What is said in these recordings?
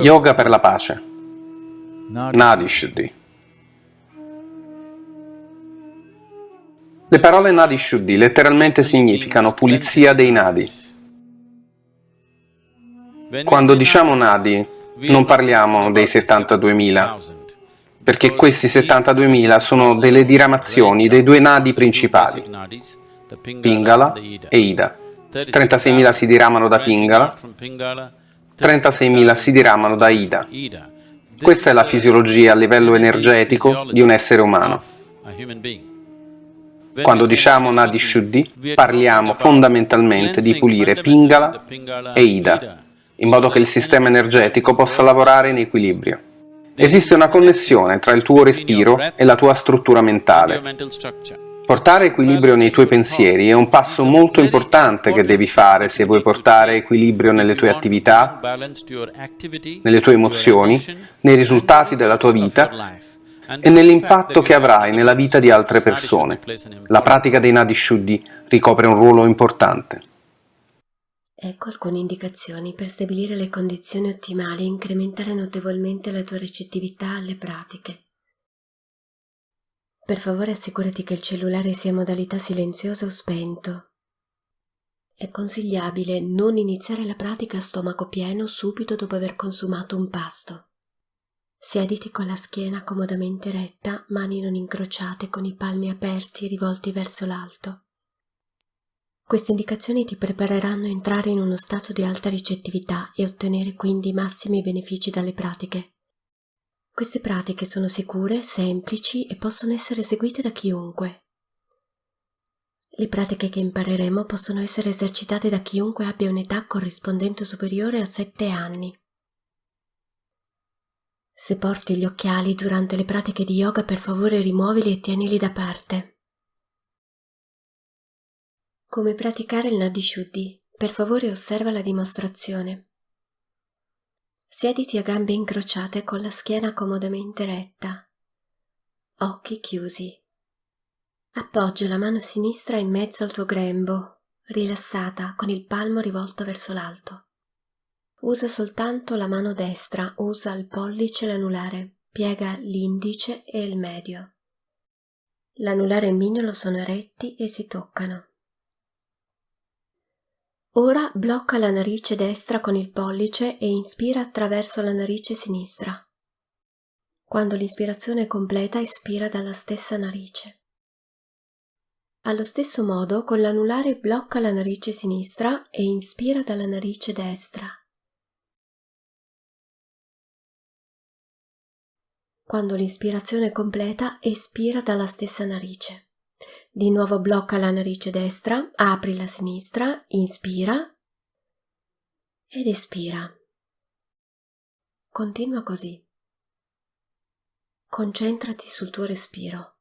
Yoga per la pace. Nadi Shuddhi. Le parole Nadi Shuddhi letteralmente significano pulizia dei nadi. Quando diciamo nadi non parliamo dei 72.000, perché questi 72.000 sono delle diramazioni dei due nadi principali, Pingala e Ida. 36.000 si diramano da Pingala, 36.000 si diramano da Ida. Questa è la fisiologia a livello energetico di un essere umano. Quando diciamo Nadi Shuddhi, parliamo fondamentalmente di pulire Pingala e Ida, in modo che il sistema energetico possa lavorare in equilibrio. Esiste una connessione tra il tuo respiro e la tua struttura mentale. Portare equilibrio nei tuoi pensieri è un passo molto importante che devi fare se vuoi portare equilibrio nelle tue attività, nelle tue emozioni, nei risultati della tua vita e nell'impatto che avrai nella vita di altre persone. La pratica dei Nadi Shuddhi ricopre un ruolo importante. Ecco alcune indicazioni per stabilire le condizioni ottimali e incrementare notevolmente la tua recettività alle pratiche. Per favore assicurati che il cellulare sia in modalità silenziosa o spento. È consigliabile non iniziare la pratica a stomaco pieno subito dopo aver consumato un pasto. Siediti con la schiena comodamente retta, mani non incrociate con i palmi aperti e rivolti verso l'alto. Queste indicazioni ti prepareranno a entrare in uno stato di alta ricettività e ottenere quindi massimi benefici dalle pratiche. Queste pratiche sono sicure, semplici e possono essere eseguite da chiunque. Le pratiche che impareremo possono essere esercitate da chiunque abbia un'età corrispondente superiore a 7 anni. Se porti gli occhiali durante le pratiche di yoga, per favore rimuovili e tienili da parte. Come praticare il Nadi Shuddhi? Per favore osserva la dimostrazione. Siediti a gambe incrociate con la schiena comodamente retta. Occhi chiusi. Appoggia la mano sinistra in mezzo al tuo grembo, rilassata, con il palmo rivolto verso l'alto. Usa soltanto la mano destra, usa il pollice e l'anulare, piega l'indice e il medio. L'anulare e il mignolo sono eretti e si toccano. Ora blocca la narice destra con il pollice e inspira attraverso la narice sinistra. Quando l'ispirazione è completa, espira dalla stessa narice. Allo stesso modo, con l'anulare blocca la narice sinistra e inspira dalla narice destra. Quando l'ispirazione è completa, espira dalla stessa narice. Di nuovo blocca la narice destra, apri la sinistra, inspira ed espira. Continua così. Concentrati sul tuo respiro.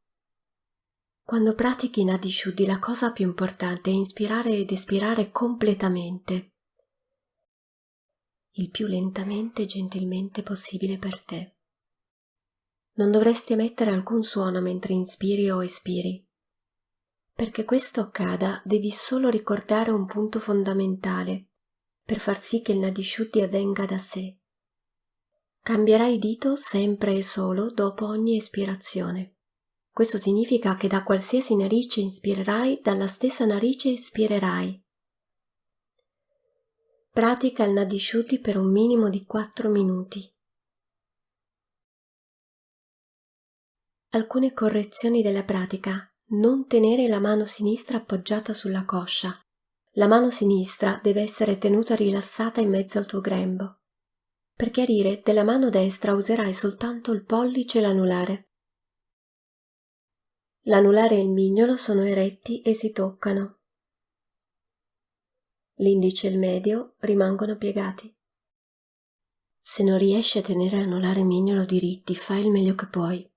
Quando pratichi Nadi Shuddhi la cosa più importante è inspirare ed espirare completamente, il più lentamente e gentilmente possibile per te. Non dovresti emettere alcun suono mentre inspiri o espiri. Perché questo accada devi solo ricordare un punto fondamentale per far sì che il Nadishuddhi avvenga da sé. Cambierai dito sempre e solo dopo ogni espirazione. Questo significa che da qualsiasi narice inspirerai, dalla stessa narice espirerai. Pratica il Nadishuddhi per un minimo di 4 minuti. Alcune correzioni della pratica non tenere la mano sinistra appoggiata sulla coscia. La mano sinistra deve essere tenuta rilassata in mezzo al tuo grembo. Per chiarire, della mano destra userai soltanto il pollice e l'anulare. L'anulare e il mignolo sono eretti e si toccano. L'indice e il medio rimangono piegati. Se non riesci a tenere anulare e mignolo diritti, fai il meglio che puoi.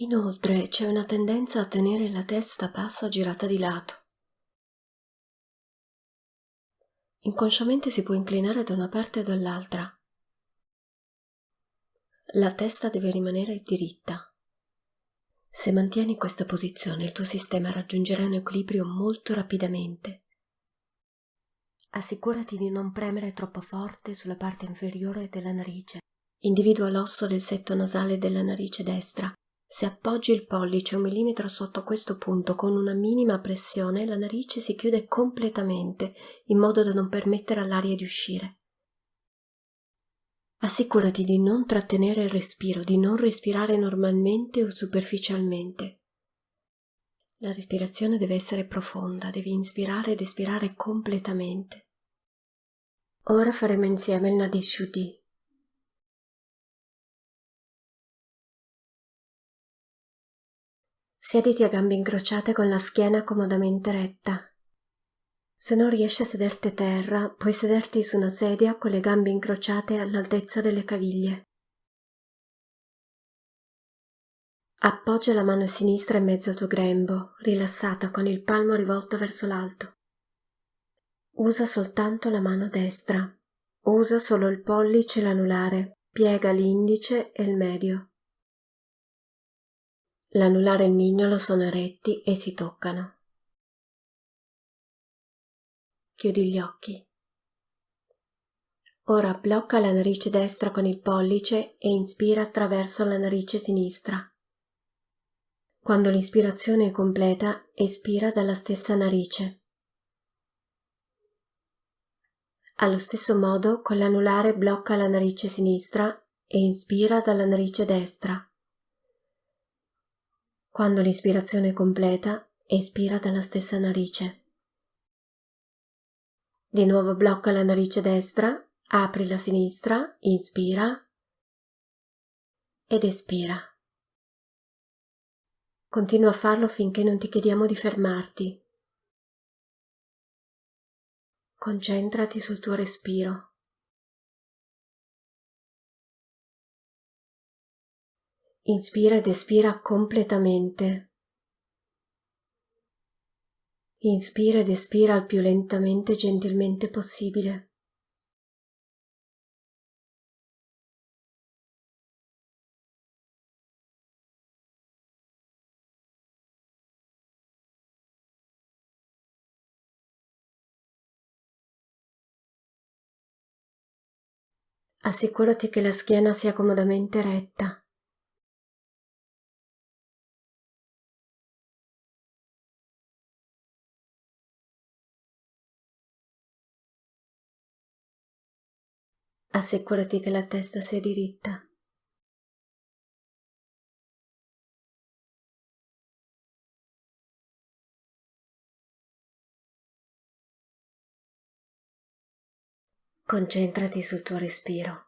Inoltre c'è una tendenza a tenere la testa bassa girata di lato. Inconsciamente si può inclinare da una parte o dall'altra. la testa deve rimanere diritta. Se mantieni questa posizione il tuo sistema raggiungerà un equilibrio molto rapidamente. Assicurati di non premere troppo forte sulla parte inferiore della narice. Individua l'osso del setto nasale della narice destra. Se appoggi il pollice un millimetro sotto questo punto con una minima pressione, la narice si chiude completamente in modo da non permettere all'aria di uscire. Assicurati di non trattenere il respiro, di non respirare normalmente o superficialmente. La respirazione deve essere profonda, devi inspirare ed espirare completamente. Ora faremo insieme il Nadi Siediti a gambe incrociate con la schiena comodamente retta. Se non riesci a sederti a terra, puoi sederti su una sedia con le gambe incrociate all'altezza delle caviglie. Appoggia la mano sinistra in mezzo al tuo grembo, rilassata con il palmo rivolto verso l'alto. Usa soltanto la mano destra. Usa solo il pollice e l'anulare. Piega l'indice e il medio. L'anulare e il mignolo sono eretti e si toccano. Chiudi gli occhi. Ora blocca la narice destra con il pollice e inspira attraverso la narice sinistra. Quando l'ispirazione è completa, espira dalla stessa narice. Allo stesso modo, con l'anulare blocca la narice sinistra e inspira dalla narice destra. Quando l'ispirazione è completa, espira dalla stessa narice. Di nuovo blocca la narice destra, apri la sinistra, inspira ed espira. Continua a farlo finché non ti chiediamo di fermarti. Concentrati sul tuo respiro. Inspira ed espira completamente. Inspira ed espira il più lentamente e gentilmente possibile. Assicurati che la schiena sia comodamente retta. Assicurati che la testa sia diritta. Concentrati sul tuo respiro.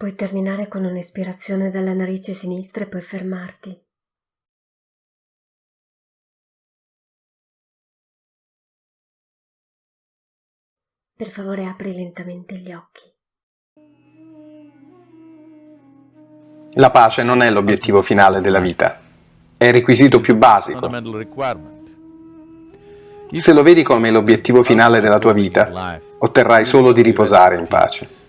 Puoi terminare con un'espirazione dalla narice sinistra e poi fermarti. Per favore apri lentamente gli occhi. La pace non è l'obiettivo finale della vita, è il requisito più basico. Se lo vedi come l'obiettivo finale della tua vita, otterrai solo di riposare in pace.